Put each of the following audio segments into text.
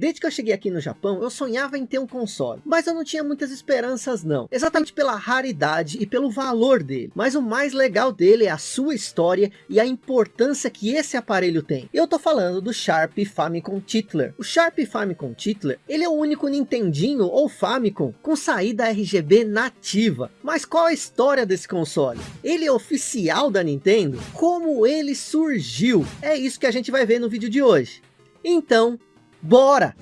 Desde que eu cheguei aqui no Japão, eu sonhava em ter um console, mas eu não tinha muitas esperanças não, exatamente pela raridade e pelo valor dele. Mas o mais legal dele é a sua história e a importância que esse aparelho tem. Eu tô falando do Sharp Famicom Titler. O Sharp Famicom Titler, ele é o único Nintendinho ou Famicom com saída RGB nativa. Mas qual a história desse console? Ele é oficial da Nintendo? Como ele surgiu? É isso que a gente vai ver no vídeo de hoje. Então, bora!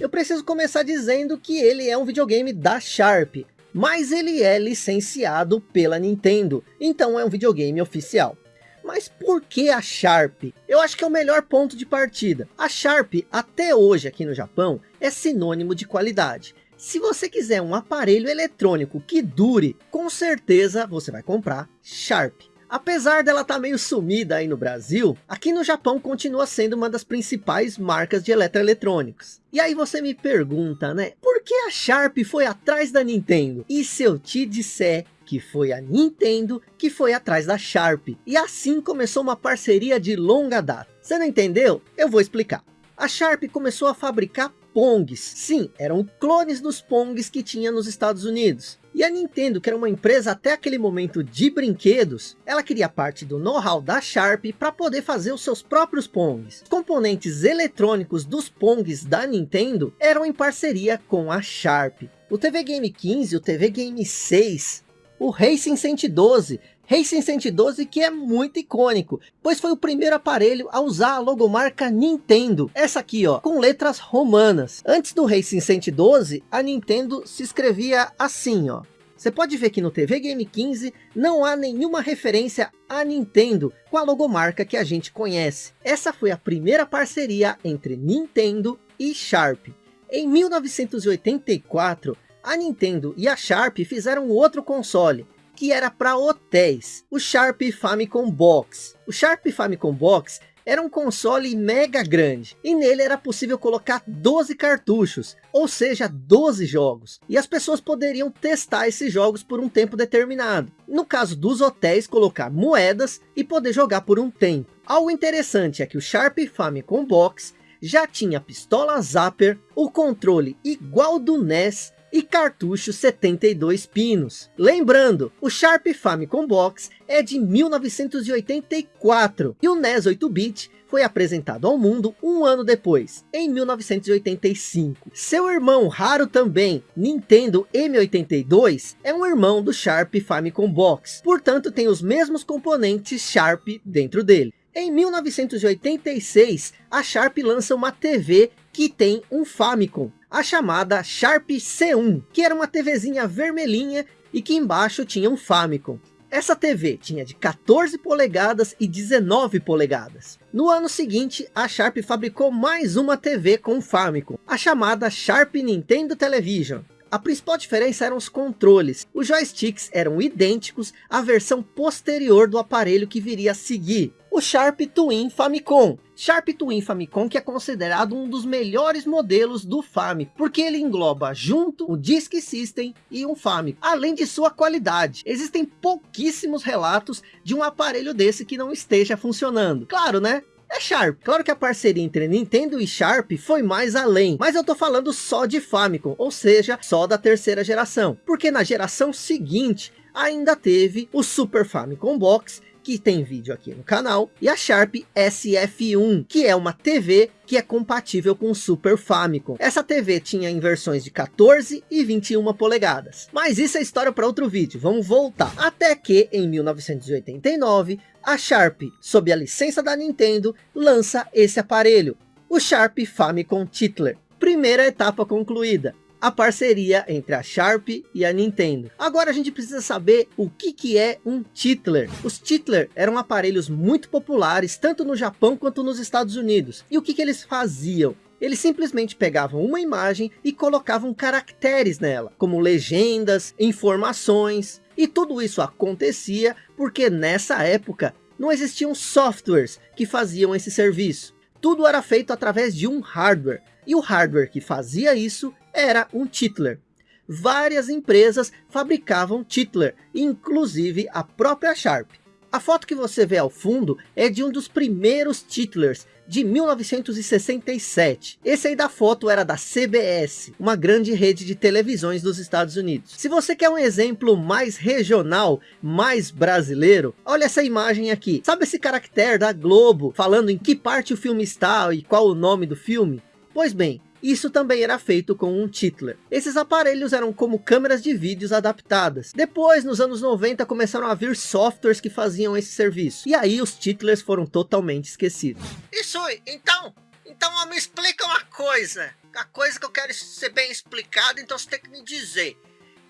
Eu preciso começar dizendo que ele é um videogame da Sharp, mas ele é licenciado pela Nintendo, então é um videogame oficial. Mas por que a Sharp? Eu acho que é o melhor ponto de partida. A Sharp, até hoje aqui no Japão, é sinônimo de qualidade. Se você quiser um aparelho eletrônico que dure, com certeza você vai comprar Sharp. Apesar dela estar tá meio sumida aí no Brasil, aqui no Japão continua sendo uma das principais marcas de eletroeletrônicos. E aí você me pergunta, né? Por que a Sharp foi atrás da Nintendo? E se eu te disser que foi a Nintendo que foi atrás da Sharp. E assim começou uma parceria de longa data. Você não entendeu? Eu vou explicar. A Sharp começou a fabricar Pongs. Sim, eram clones dos Pongs que tinha nos Estados Unidos. E a Nintendo, que era uma empresa até aquele momento de brinquedos, ela queria parte do know-how da Sharp para poder fazer os seus próprios Pongs. Componentes eletrônicos dos Pongs da Nintendo eram em parceria com a Sharp. O TV Game 15 e o TV Game 6 o Racing 112. Racing 112 que é muito icônico, pois foi o primeiro aparelho a usar a logomarca Nintendo. Essa aqui ó, com letras romanas. Antes do Racing 112, a Nintendo se escrevia assim ó. Você pode ver que no TV Game 15 não há nenhuma referência a Nintendo com a logomarca que a gente conhece. Essa foi a primeira parceria entre Nintendo e Sharp. Em 1984, a Nintendo e a Sharp fizeram outro console, que era para hotéis, o Sharp Famicom Box. O Sharp Famicom Box era um console mega grande, e nele era possível colocar 12 cartuchos, ou seja, 12 jogos. E as pessoas poderiam testar esses jogos por um tempo determinado. No caso dos hotéis, colocar moedas e poder jogar por um tempo. Algo interessante é que o Sharp Famicom Box já tinha pistola Zapper, o controle igual do NES e cartucho 72 pinos. Lembrando, o Sharp Famicom Box é de 1984 e o NES 8-bit foi apresentado ao mundo um ano depois, em 1985. Seu irmão raro também, Nintendo M82, é um irmão do Sharp Famicom Box, portanto tem os mesmos componentes Sharp dentro dele. Em 1986, a Sharp lança uma TV que tem um Famicom, a chamada Sharp C1, que era uma TVzinha vermelhinha e que embaixo tinha um Famicom. Essa TV tinha de 14 polegadas e 19 polegadas. No ano seguinte, a Sharp fabricou mais uma TV com Famicom, a chamada Sharp Nintendo Television. A principal diferença eram os controles. Os joysticks eram idênticos à versão posterior do aparelho que viria a seguir. O Sharp Twin Famicom. Sharp Twin Famicom que é considerado um dos melhores modelos do Famicom. Porque ele engloba junto o Disk System e um Famicom. Além de sua qualidade. Existem pouquíssimos relatos de um aparelho desse que não esteja funcionando. Claro né? É Sharp. Claro que a parceria entre Nintendo e Sharp foi mais além, mas eu tô falando só de Famicom, ou seja, só da terceira geração. Porque na geração seguinte, ainda teve o Super Famicom Box, que tem vídeo aqui no canal, e a Sharp SF1, que é uma TV que é compatível com o Super Famicom. Essa TV tinha em versões de 14 e 21 polegadas. Mas isso é história para outro vídeo, vamos voltar. Até que, em 1989, a Sharp, sob a licença da Nintendo, lança esse aparelho, o Sharp Famicom Titler. Primeira etapa concluída a parceria entre a Sharp e a Nintendo. Agora a gente precisa saber o que, que é um Titler. Os Titler eram aparelhos muito populares, tanto no Japão quanto nos Estados Unidos. E o que, que eles faziam? Eles simplesmente pegavam uma imagem e colocavam caracteres nela, como legendas, informações, e tudo isso acontecia porque nessa época não existiam softwares que faziam esse serviço. Tudo era feito através de um hardware, e o hardware que fazia isso era um titler. Várias empresas fabricavam titler, inclusive a própria Sharp. A foto que você vê ao fundo é de um dos primeiros titlers de 1967. Esse aí da foto era da CBS, uma grande rede de televisões dos Estados Unidos. Se você quer um exemplo mais regional, mais brasileiro, olha essa imagem aqui. Sabe esse caractere da Globo falando em que parte o filme está e qual o nome do filme? Pois bem, isso também era feito com um titler. Esses aparelhos eram como câmeras de vídeos adaptadas. Depois, nos anos 90, começaram a vir softwares que faziam esse serviço. E aí os titlers foram totalmente esquecidos. Isso, então, então me explica uma coisa. A coisa que eu quero ser bem explicado, então você tem que me dizer.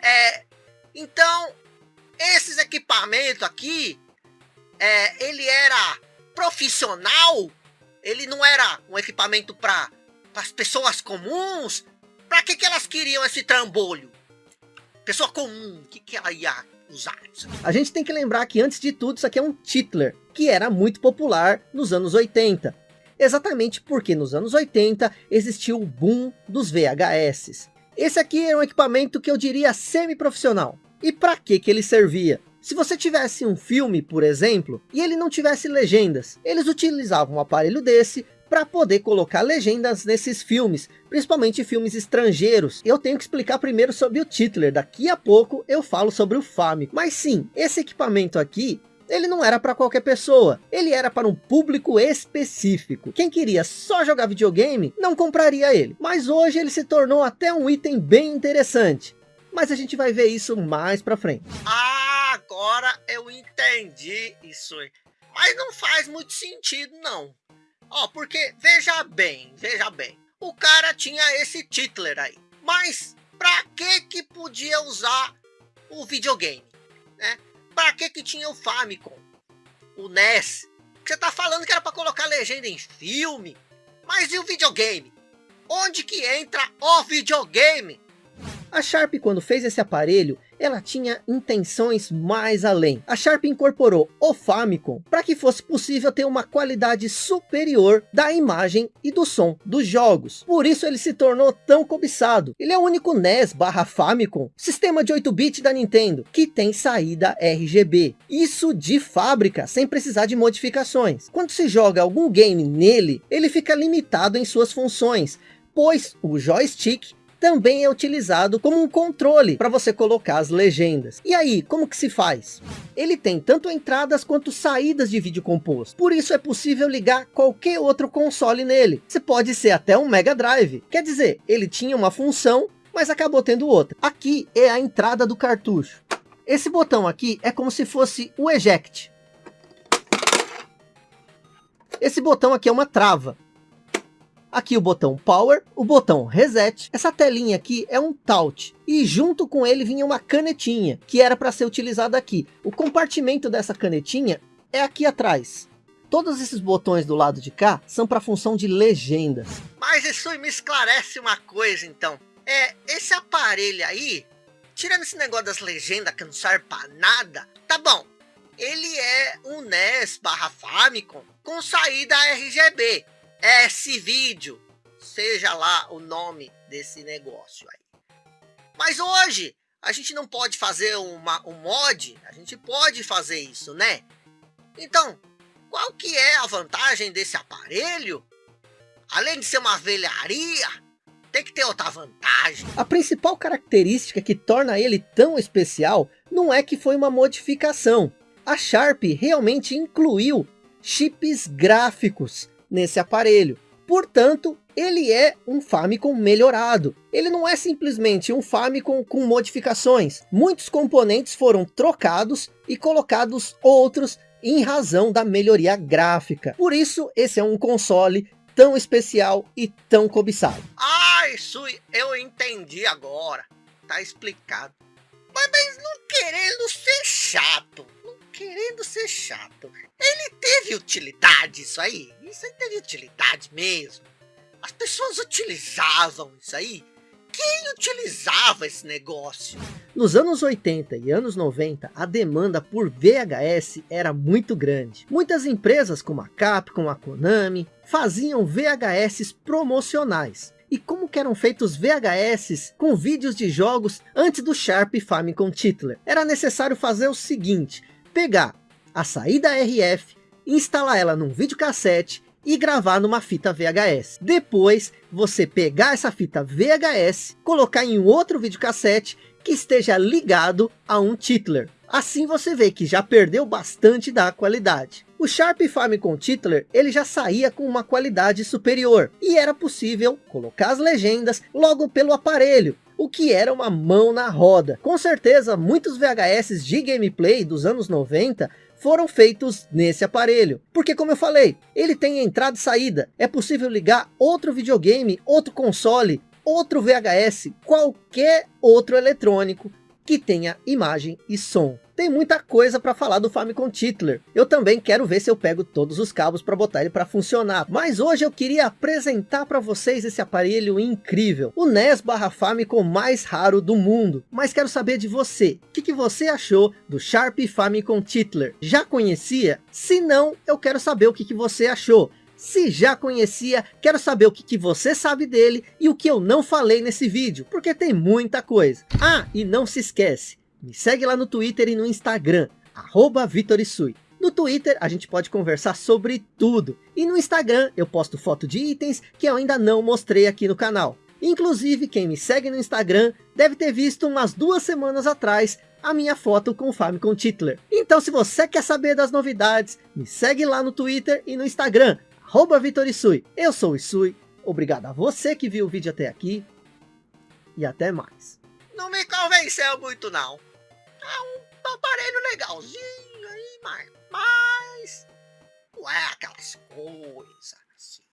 É, então, esses equipamentos aqui, é, ele era profissional? Ele não era um equipamento para para as pessoas comuns? Para que, que elas queriam esse trambolho? Pessoa comum, o que, que ela ia usar? A gente tem que lembrar que antes de tudo isso aqui é um titler, que era muito popular nos anos 80. Exatamente porque nos anos 80 existiu o boom dos VHS. Esse aqui é um equipamento que eu diria semi-profissional. E para que que ele servia? Se você tivesse um filme, por exemplo, e ele não tivesse legendas, eles utilizavam um aparelho desse para poder colocar legendas nesses filmes, principalmente filmes estrangeiros. Eu tenho que explicar primeiro sobre o titler, daqui a pouco eu falo sobre o Famicom. Mas sim, esse equipamento aqui, ele não era para qualquer pessoa, ele era para um público específico. Quem queria só jogar videogame, não compraria ele. Mas hoje ele se tornou até um item bem interessante. Mas a gente vai ver isso mais para frente. Ah, agora eu entendi isso. Mas não faz muito sentido não. Ó, porque, veja bem, veja bem. O cara tinha esse titler aí. Mas, pra que que podia usar o videogame? Né? Pra que que tinha o Famicom? O NES? Você tá falando que era pra colocar legenda em filme? Mas e o videogame? Onde que entra o videogame? A Sharp quando fez esse aparelho, ela tinha intenções mais além. A Sharp incorporou o Famicom para que fosse possível ter uma qualidade superior da imagem e do som dos jogos. Por isso ele se tornou tão cobiçado. Ele é o único NES barra Famicom, sistema de 8-bit da Nintendo, que tem saída RGB. Isso de fábrica, sem precisar de modificações. Quando se joga algum game nele, ele fica limitado em suas funções, pois o joystick também é utilizado como um controle para você colocar as legendas. E aí, como que se faz? Ele tem tanto entradas quanto saídas de vídeo composto. Por isso é possível ligar qualquer outro console nele. Você pode ser até um Mega Drive. Quer dizer, ele tinha uma função, mas acabou tendo outra. Aqui é a entrada do cartucho. Esse botão aqui é como se fosse o eject. Esse botão aqui é uma trava. Aqui o botão Power, o botão Reset. Essa telinha aqui é um Touch. E junto com ele vinha uma canetinha, que era para ser utilizada aqui. O compartimento dessa canetinha é aqui atrás. Todos esses botões do lado de cá são para função de legendas. Mas isso me esclarece uma coisa então. É, esse aparelho aí, tirando esse negócio das legendas que não serve para nada, tá bom. Ele é um NES barra Famicom com saída RGB esse vídeo, seja lá o nome desse negócio aí. Mas hoje, a gente não pode fazer uma, um mod, a gente pode fazer isso, né? Então, qual que é a vantagem desse aparelho? Além de ser uma velharia, tem que ter outra vantagem. A principal característica que torna ele tão especial não é que foi uma modificação. A Sharp realmente incluiu chips gráficos nesse aparelho. Portanto, ele é um Famicom melhorado. Ele não é simplesmente um Famicom com modificações. Muitos componentes foram trocados e colocados outros em razão da melhoria gráfica. Por isso, esse é um console tão especial e tão cobiçado. Ah, isso eu entendi agora. Tá explicado. Mas, mas não querendo ser chato querendo ser chato. Ele teve utilidade isso aí. Isso aí teve utilidade mesmo. As pessoas utilizavam isso aí. Quem utilizava esse negócio? Nos anos 80 e anos 90, a demanda por VHS era muito grande. Muitas empresas como a Capcom, a Konami, faziam VHS promocionais. e como eram feitos VHS com vídeos de jogos antes do Sharp Famicom Titler. Era necessário fazer o seguinte, pegar a saída RF, instalar ela num videocassete e gravar numa fita VHS. Depois, você pegar essa fita VHS, colocar em outro videocassete que esteja ligado a um titler. Assim você vê que já perdeu bastante da qualidade. O Sharp Famicom Titler ele já saía com uma qualidade superior e era possível colocar as legendas logo pelo aparelho, o que era uma mão na roda. Com certeza muitos VHS de gameplay dos anos 90 foram feitos nesse aparelho. Porque como eu falei, ele tem entrada e saída. É possível ligar outro videogame, outro console, outro VHS, qualquer outro eletrônico que tenha imagem e som. Tem muita coisa para falar do Famicom Titler. Eu também quero ver se eu pego todos os cabos para botar ele para funcionar. Mas hoje eu queria apresentar para vocês esse aparelho incrível. O NES barra Famicom mais raro do mundo. Mas quero saber de você. O que, que você achou do Sharp Famicom Titler? Já conhecia? Se não, eu quero saber o que, que você achou. Se já conhecia, quero saber o que, que você sabe dele e o que eu não falei nesse vídeo, porque tem muita coisa. Ah, e não se esquece, me segue lá no Twitter e no Instagram, arroba. No Twitter a gente pode conversar sobre tudo. E no Instagram eu posto foto de itens que eu ainda não mostrei aqui no canal. Inclusive quem me segue no Instagram deve ter visto umas duas semanas atrás a minha foto com o Famicom Titler. Então se você quer saber das novidades, me segue lá no Twitter e no Instagram, arroba Vitor Isui. Eu sou o Isui, obrigado a você que viu o vídeo até aqui, e até mais. Não me convenceu muito não. É um aparelho legalzinho aí, mas... mas... Não é aquelas coisas.